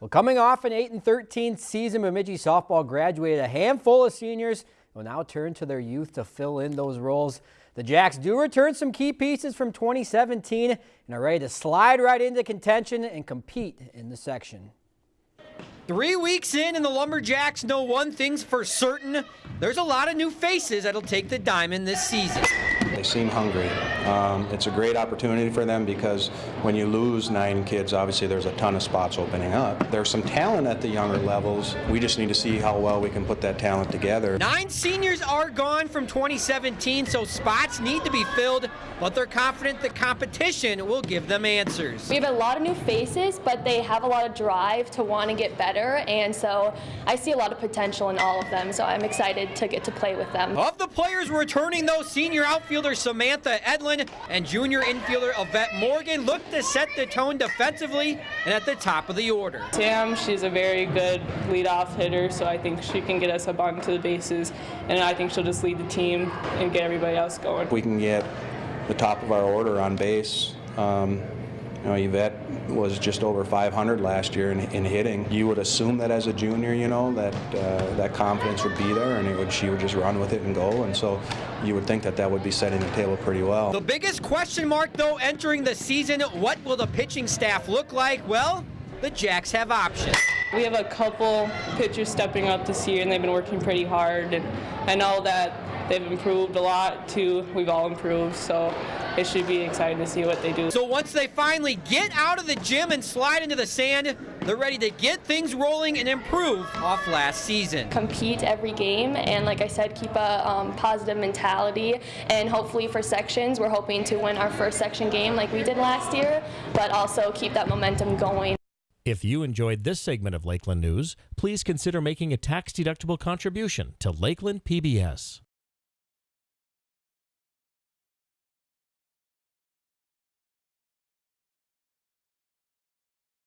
Well, coming off an 8 and 13 season, Bemidji softball graduated a handful of seniors will now turn to their youth to fill in those roles. The Jacks do return some key pieces from 2017 and are ready to slide right into contention and compete in the section. Three weeks in, and the Lumberjacks know one thing's for certain. There's a lot of new faces that'll take the diamond this season. They seem hungry. Um, it's a great opportunity for them because when you lose nine kids, obviously there's a ton of spots opening up. There's some talent at the younger levels. We just need to see how well we can put that talent together. Nine seniors are gone from 2017, so spots need to be filled, but they're confident the competition will give them answers. We have a lot of new faces, but they have a lot of drive to want to get better, and so I see a lot of potential in all of them, so I'm excited to get to play with them. Of the players returning, though, senior outfielder Samantha Edlin and junior infielder Yvette Morgan look to set the tone defensively and at the top of the order. Sam, she's a very good leadoff hitter, so I think she can get us up onto the bases, and I think she'll just lead the team and get everybody else going. We can get the top of our order on base. Um, you know, Yvette was just over 500 last year in, in, hitting. You would assume that as a junior, you know, that uh, that confidence would be there, and would, she would just run with it and go. And so you would think that that would be setting the table pretty well. The biggest question mark, though, entering the season, what will the pitching staff look like? Well, the Jacks have options. We have a couple pitchers stepping up this year, and they've been working pretty hard. And I know that they've improved a lot too. We've all improved, so it should be exciting to see what they do. So once they finally get out of the gym and slide into the sand, they're ready to get things rolling and improve off last season. Compete every game, and like I said, keep a um, positive mentality. And hopefully for sections, we're hoping to win our first section game like we did last year, but also keep that momentum going. If you enjoyed this segment of Lakeland News, please consider making a tax-deductible contribution to Lakeland PBS.